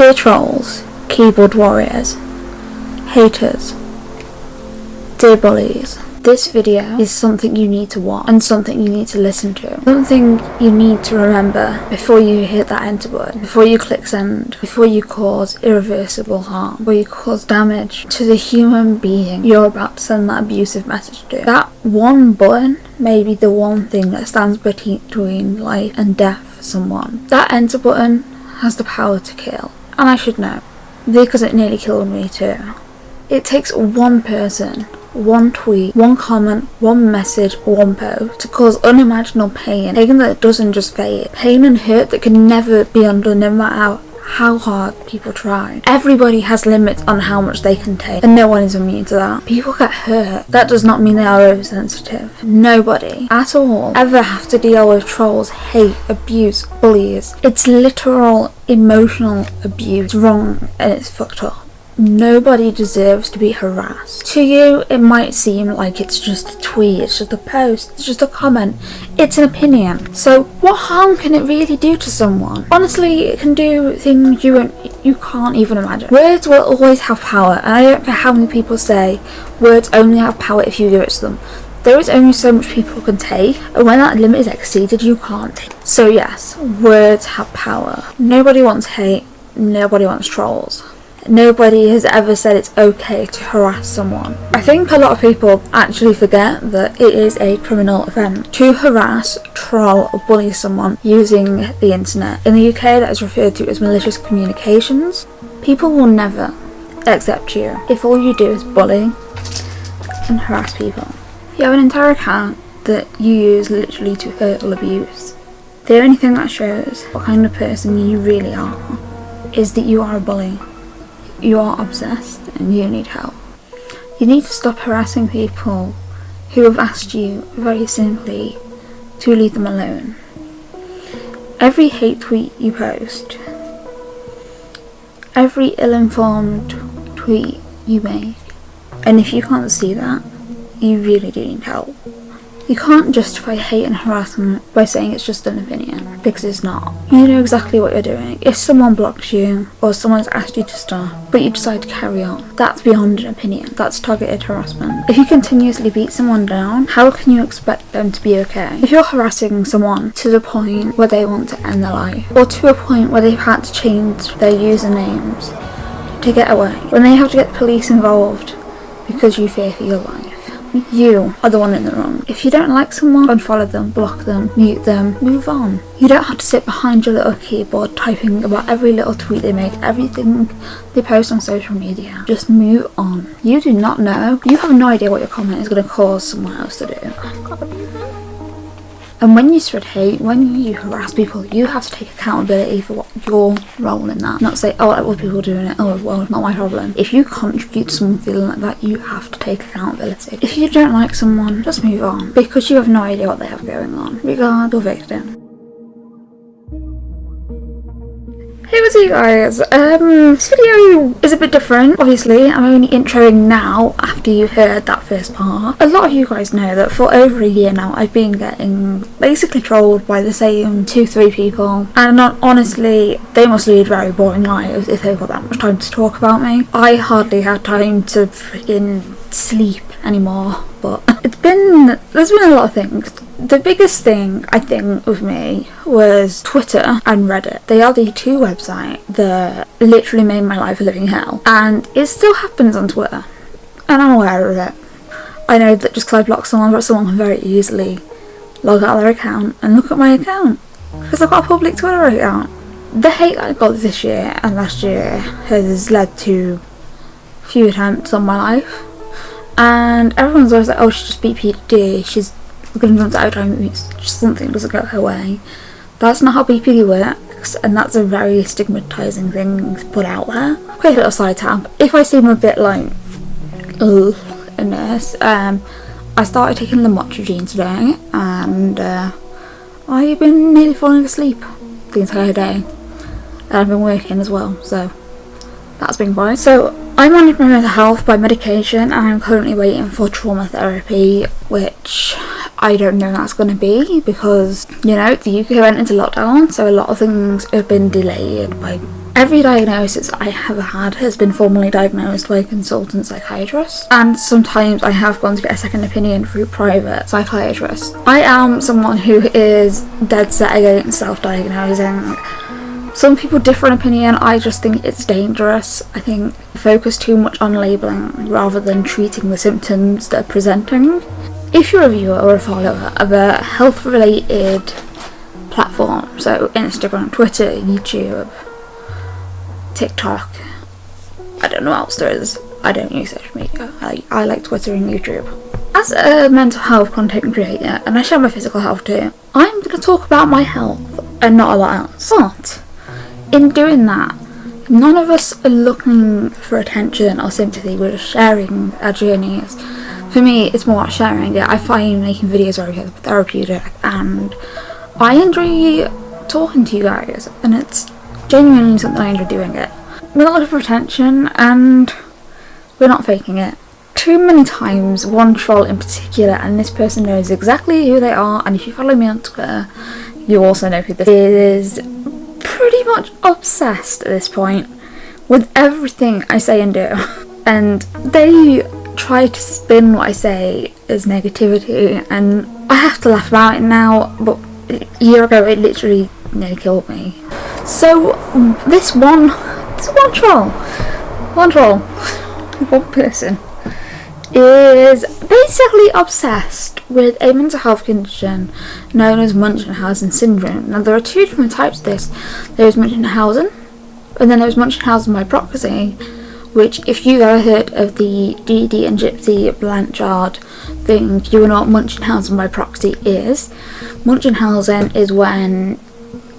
Dear trolls, keyboard warriors, haters, dear bullies, this video is something you need to watch and something you need to listen to. Something you need to remember before you hit that enter button, before you click send, before you cause irreversible harm, before you cause damage to the human being you're about to send that abusive message to. That one button may be the one thing that stands between life and death for someone. That enter button has the power to kill. And I should know, because it nearly killed me too. It takes one person, one tweet, one comment, one message, one post to cause unimaginable pain. Pain that doesn't just fade. Pain and hurt that can never be undone no matter how hard people try. Everybody has limits on how much they can take and no one is immune to that. People get hurt. That does not mean they are oversensitive. Nobody at all ever have to deal with trolls, hate, abuse, bullies. It's literal emotional abuse. It's wrong and it's fucked up. Nobody deserves to be harassed. To you, it might seem like it's just a tweet, it's just a post, it's just a comment, it's an opinion. So, what harm can it really do to someone? Honestly, it can do things you you can't even imagine. Words will always have power, and I don't care how many people say words only have power if you give it to them. There is only so much people can take, and when that limit is exceeded, you can't take. So yes, words have power. Nobody wants hate, nobody wants trolls nobody has ever said it's okay to harass someone. I think a lot of people actually forget that it is a criminal offence to harass, troll or bully someone using the internet. In the UK that is referred to as malicious communications. People will never accept you if all you do is bully and harass people. If you have an entire account that you use literally to hurt or abuse. The only thing that shows what kind of person you really are is that you are a bully you are obsessed and you need help. You need to stop harassing people who have asked you very simply to leave them alone. Every hate tweet you post, every ill-informed tweet you make, and if you can't see that, you really do need help. You can't justify hate and harassment by saying it's just an opinion, because it's not. You know exactly what you're doing. If someone blocks you, or someone's asked you to stop, but you decide to carry on, that's beyond an opinion. That's targeted harassment. If you continuously beat someone down, how can you expect them to be okay? If you're harassing someone to the point where they want to end their life, or to a point where they've had to change their usernames to get away, when they have to get the police involved because you fear for your life, you are the one in the wrong. If you don't like someone, unfollow them, block them, mute them, move on. You don't have to sit behind your little keyboard typing about every little tweet they make, everything they post on social media. Just move on. You do not know. You have no idea what your comment is going to cause someone else to do. Oh And when you spread hate, when you harass people, you have to take accountability for what your role in that. Not say, oh, other people doing it, oh, well, it's not my problem. If you contribute to someone feeling like that, you have to take accountability. If you don't like someone, just move on. Because you have no idea what they have going on. Regard your victim. Hey what's up you guys, um, this video is a bit different, obviously, I'm only introing now after you heard that first part. A lot of you guys know that for over a year now I've been getting basically trolled by the same two, three people and not, honestly, they must lead very boring lives if they've got that much time to talk about me. I hardly had time to freaking sleep anymore but it's been there's been a lot of things the biggest thing I think with me was Twitter and Reddit. They are the two websites that literally made my life a living hell. And it still happens on Twitter. And I'm aware of it. I know that just because I block someone, but someone can very easily log out of their account and look at my account. Because I've got a public Twitter account. The hate I got this year and last year has led to few attempts on my life and everyone's always like, oh, she's just BPD, she's going to run out of time, just something doesn't go her way. That's not how BPD works, and that's a very stigmatising thing to put out there. Quick little side tab, if I seem a bit like, ugh, a nurse, um, I started taking lamotrigine today, and uh, I've been nearly falling asleep the entire day. And I've been working as well, so that's been fine. So I manage my mental health by medication and I'm currently waiting for trauma therapy which I don't know that's going to be because you know the UK went into lockdown so a lot of things have been delayed by Every diagnosis I have had has been formally diagnosed by a consultant psychiatrist, and sometimes I have gone to get a second opinion through private psychiatrists. I am someone who is dead set against self diagnosing. Some people differ in opinion, I just think it's dangerous. I think focus too much on labelling rather than treating the symptoms that are presenting. If you're a viewer or a follower of a health related platform, so Instagram, Twitter, YouTube, TikTok, I don't know what else there is. I don't use social media. I, I like Twitter and YouTube. As a mental health content creator, and I share my physical health too, I'm going to talk about my health and not a lot else. But in doing that, none of us are looking for attention or sympathy, we're sharing our journeys. For me, it's more sharing it. I find making videos very therapeutic and I enjoy talking to you guys and it's genuinely something I enjoy doing it. We're not looking for attention and we're not faking it. Too many times, one troll in particular, and this person knows exactly who they are, and if you follow me on Twitter, you also know who this is pretty much obsessed at this point with everything I say and do. And they try to spin what I say as negativity, and I have to laugh about it now, but a year ago it literally nearly killed me. So, this one, this one troll, one troll, one person, is basically obsessed with a mental health condition known as Munchausen syndrome. Now there are two different types of this. There's Munchausen, and then there's Munchausen by proxy, which if you've ever heard of the Dee and Gypsy Blanchard thing, you know what Munchausen by proxy is. Munchausen is when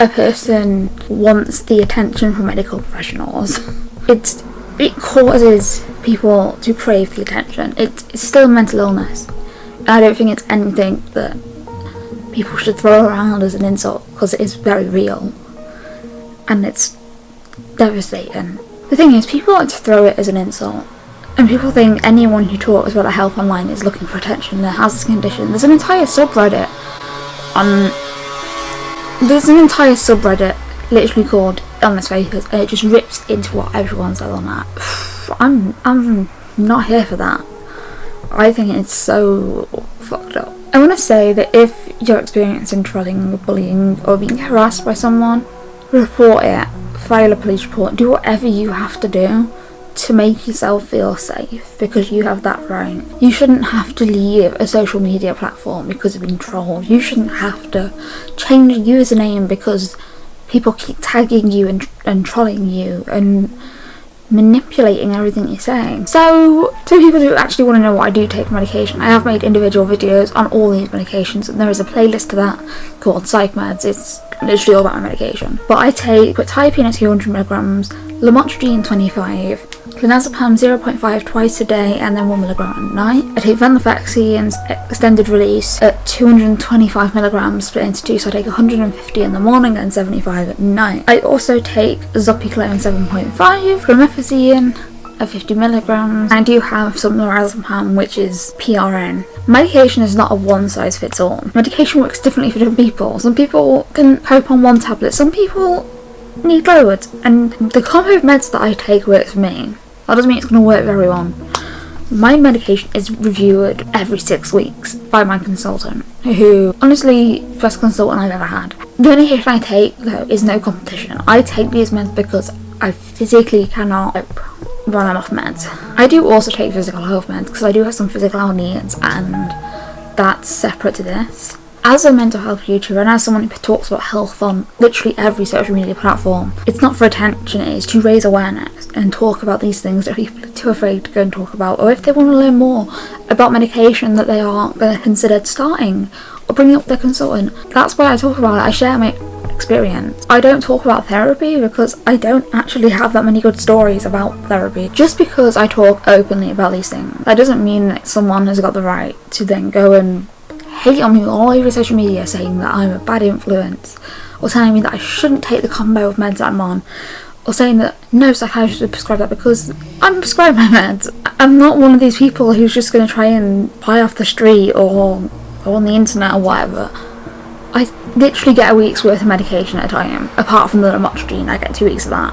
a person wants the attention from medical professionals. It's it causes people to crave the attention. It's, it's still a mental illness. I don't think it's anything that people should throw around as an insult because it is very real and it's devastating. The thing is, people like to throw it as an insult, and people think anyone who talks about their health online is looking for attention that has this condition. There's an entire subreddit on. There's an entire subreddit literally called Illness Fakers, and it just rips into what everyone's on that. I'm I'm not here for that. I think it's so fucked up. I want to say that if you're experiencing trolling, bullying, or being harassed by someone, report it, file a police report, do whatever you have to do to make yourself feel safe because you have that right. You shouldn't have to leave a social media platform because of being trolled. You shouldn't have to change your username because people keep tagging you and, and trolling you and manipulating everything you're saying. So, to people who actually want to know why I do take medication, I have made individual videos on all these medications, and there is a playlist to that called Psych Meds. It's literally all about my medication. But I take quetiapine at 200 milligrams, lamotrigine 25, clonazepam 0.5 twice a day and then 1mg at night. I take venlafaxine's extended release at 225 milligrams split into two so I take 150 in the morning and 75 at night. I also take zopiclone 7.5, promethazine at 50 milligrams. I do have some lorazepam, which is PRN. Medication is not a one size fits all. Medication works differently for different people. Some people can cope on one tablet, some people need loads, and the combo of meds that I take works for me. That doesn't mean it's going to work for everyone. My medication is reviewed every six weeks by my consultant, who, honestly, best consultant I've ever had. The only medication I take, though, is no competition. I take these meds because I physically cannot when I'm off meds. I do also take physical health meds because I do have some physical needs, and that's separate to this as a mental health YouTuber and as someone who talks about health on literally every social media platform, it's not for attention, it is to raise awareness and talk about these things that people are too afraid to go and talk about. Or if they want to learn more about medication that they aren't going to consider starting or bringing up their consultant, that's why I talk about it. I share my experience. I don't talk about therapy because I don't actually have that many good stories about therapy. Just because I talk openly about these things, that doesn't mean that someone has got the right to then go and hate on me all over social media saying that I'm a bad influence or telling me that I shouldn't take the combo of meds that I'm on or saying that no psychiatrist would prescribe that because I'm prescribed my meds. I'm not one of these people who's just going to try and buy off the street or go on the internet or whatever. I literally get a week's worth of medication at a time. Apart from the lamotrigine, I get two weeks of that.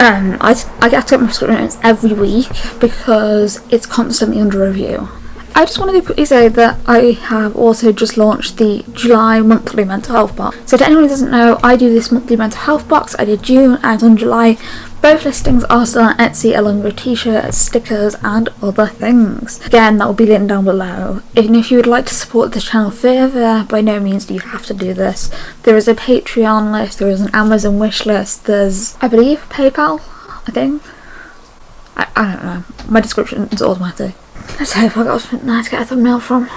Um, I, I get to get my prescriptions every week because it's constantly under review. I just wanted to quickly say that I have also just launched the July monthly mental health box. So to anyone who doesn't know, I do this monthly mental health box. I did June and on July. Both listings are still on Etsy along with t-shirts, stickers and other things. Again, that will be linked down below. And if you would like to support the channel further, by no means do you have to do this. There is a Patreon list, there is an Amazon wish list, there's, I believe, PayPal, I think. I, I don't know. My description is automatic. Let's hope I got something there to get a thumbnail from.